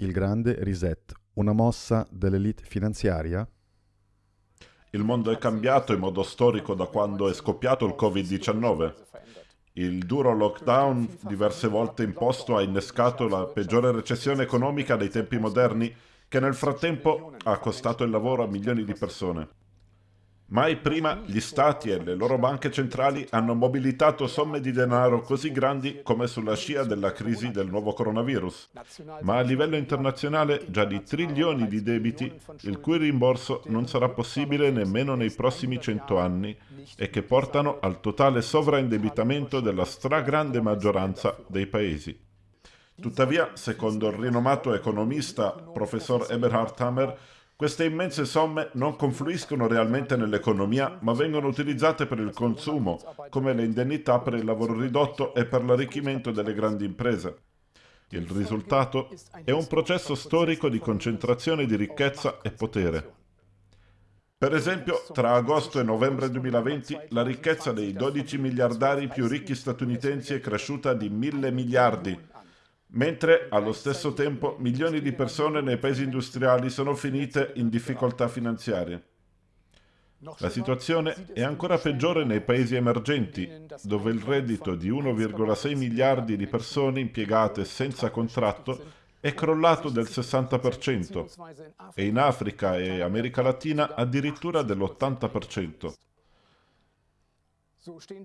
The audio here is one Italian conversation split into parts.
Il grande reset, una mossa dell'elite finanziaria? Il mondo è cambiato in modo storico da quando è scoppiato il Covid-19. Il duro lockdown, diverse volte imposto, ha innescato la peggiore recessione economica dei tempi moderni, che nel frattempo ha costato il lavoro a milioni di persone. Mai prima gli stati e le loro banche centrali hanno mobilitato somme di denaro così grandi come sulla scia della crisi del nuovo coronavirus, ma a livello internazionale già di trilioni di debiti, il cui rimborso non sarà possibile nemmeno nei prossimi cento anni e che portano al totale sovraindebitamento della stragrande maggioranza dei paesi. Tuttavia, secondo il rinomato economista professor Eberhard Hammer, queste immense somme non confluiscono realmente nell'economia, ma vengono utilizzate per il consumo, come le indennità per il lavoro ridotto e per l'arricchimento delle grandi imprese. Il risultato è un processo storico di concentrazione di ricchezza e potere. Per esempio, tra agosto e novembre 2020 la ricchezza dei 12 miliardari più ricchi statunitensi è cresciuta di mille miliardi, mentre allo stesso tempo milioni di persone nei paesi industriali sono finite in difficoltà finanziarie. La situazione è ancora peggiore nei paesi emergenti, dove il reddito di 1,6 miliardi di persone impiegate senza contratto è crollato del 60% e in Africa e America Latina addirittura dell'80%.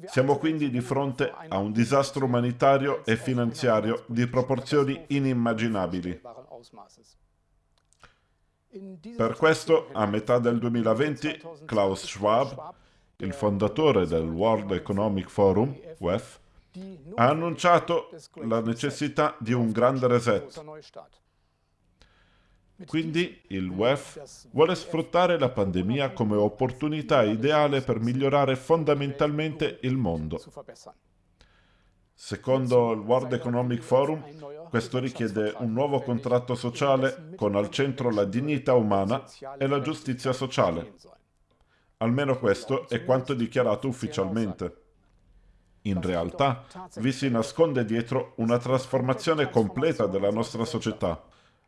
Siamo quindi di fronte a un disastro umanitario e finanziario di proporzioni inimmaginabili. Per questo, a metà del 2020, Klaus Schwab, il fondatore del World Economic Forum, WEF, ha annunciato la necessità di un grande reset quindi il WEF vuole sfruttare la pandemia come opportunità ideale per migliorare fondamentalmente il mondo. Secondo il World Economic Forum, questo richiede un nuovo contratto sociale con al centro la dignità umana e la giustizia sociale. Almeno questo è quanto dichiarato ufficialmente. In realtà vi si nasconde dietro una trasformazione completa della nostra società,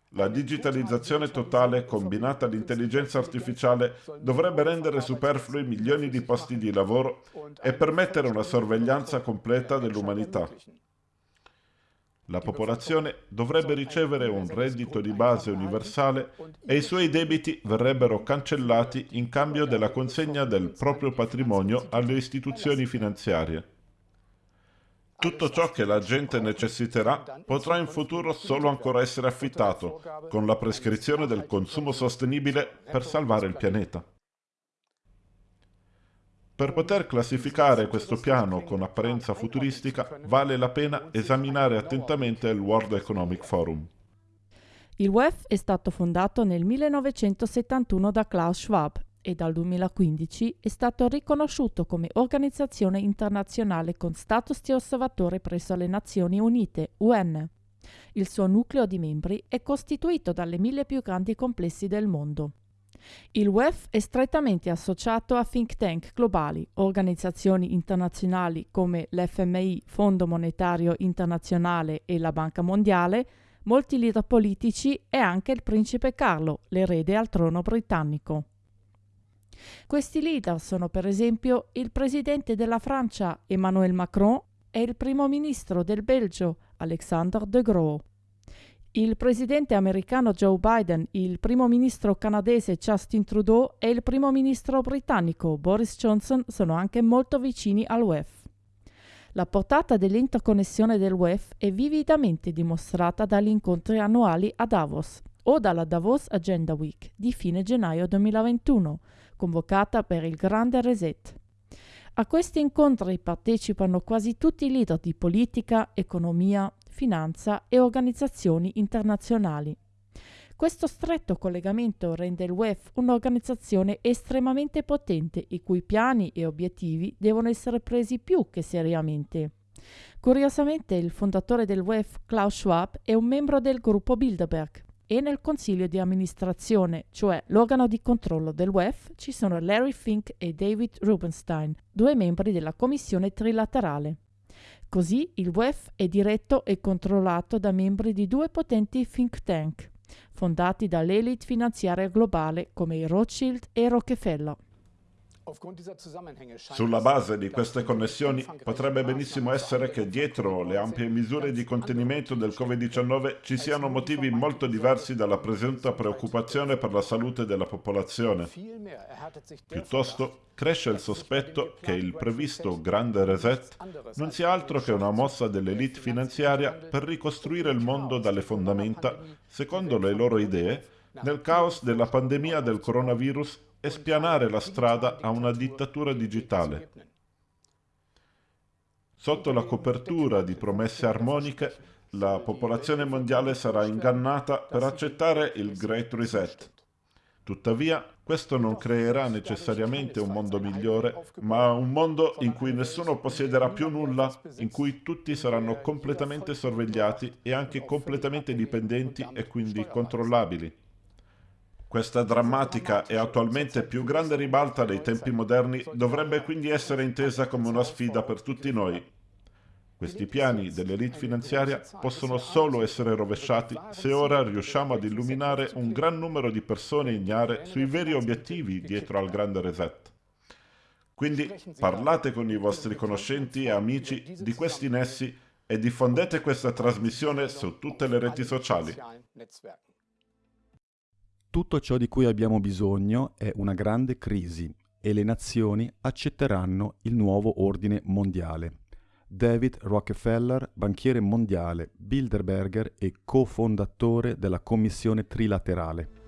la digitalizzazione totale combinata all'intelligenza artificiale dovrebbe rendere superflui milioni di posti di lavoro e permettere una sorveglianza completa dell'umanità. La popolazione dovrebbe ricevere un reddito di base universale e i suoi debiti verrebbero cancellati in cambio della consegna del proprio patrimonio alle istituzioni finanziarie. Tutto ciò che la gente necessiterà potrà in futuro solo ancora essere affittato, con la prescrizione del consumo sostenibile per salvare il pianeta. Per poter classificare questo piano con apparenza futuristica vale la pena esaminare attentamente il World Economic Forum. Il WEF è stato fondato nel 1971 da Klaus Schwab e dal 2015 è stato riconosciuto come organizzazione internazionale con status di osservatore presso le Nazioni Unite, UN. Il suo nucleo di membri è costituito dalle mille più grandi complessi del mondo. Il WEF è strettamente associato a think tank globali, organizzazioni internazionali come l'FMI, Fondo Monetario Internazionale e la Banca Mondiale, molti leader politici e anche il principe Carlo, l'erede al trono britannico. Questi leader sono per esempio il presidente della Francia Emmanuel Macron e il primo ministro del Belgio Alexander De Croo. Il presidente americano Joe Biden, il primo ministro canadese Justin Trudeau e il primo ministro britannico Boris Johnson sono anche molto vicini al WEF. La portata dell'interconnessione del WEF è vividamente dimostrata dagli incontri annuali a Davos o dalla Davos Agenda Week di fine gennaio 2021, convocata per il Grande Reset. A questi incontri partecipano quasi tutti i leader di politica, economia, finanza e organizzazioni internazionali. Questo stretto collegamento rende il WEF un'organizzazione estremamente potente i cui piani e obiettivi devono essere presi più che seriamente. Curiosamente il fondatore del WEF, Klaus Schwab, è un membro del gruppo Bilderberg, e nel consiglio di amministrazione, cioè l'organo di controllo del WEF, ci sono Larry Fink e David Rubenstein, due membri della commissione trilaterale. Così il WEF è diretto e controllato da membri di due potenti think tank, fondati dall'elite finanziaria globale come i Rothschild e Rockefeller. Sulla base di queste connessioni potrebbe benissimo essere che dietro le ampie misure di contenimento del Covid-19 ci siano motivi molto diversi dalla presunta preoccupazione per la salute della popolazione. Piuttosto cresce il sospetto che il previsto grande reset non sia altro che una mossa dell'elite finanziaria per ricostruire il mondo dalle fondamenta, secondo le loro idee, nel caos della pandemia del coronavirus e spianare la strada a una dittatura digitale. Sotto la copertura di promesse armoniche, la popolazione mondiale sarà ingannata per accettare il Great Reset. Tuttavia, questo non creerà necessariamente un mondo migliore, ma un mondo in cui nessuno possiederà più nulla, in cui tutti saranno completamente sorvegliati e anche completamente dipendenti e quindi controllabili. Questa drammatica e attualmente più grande ribalta dei tempi moderni dovrebbe quindi essere intesa come una sfida per tutti noi. Questi piani dell'elite finanziaria possono solo essere rovesciati se ora riusciamo ad illuminare un gran numero di persone ignare sui veri obiettivi dietro al grande reset. Quindi parlate con i vostri conoscenti e amici di questi nessi e diffondete questa trasmissione su tutte le reti sociali. Tutto ciò di cui abbiamo bisogno è una grande crisi e le nazioni accetteranno il nuovo ordine mondiale. David Rockefeller, banchiere mondiale, Bilderberger e cofondatore della Commissione Trilaterale.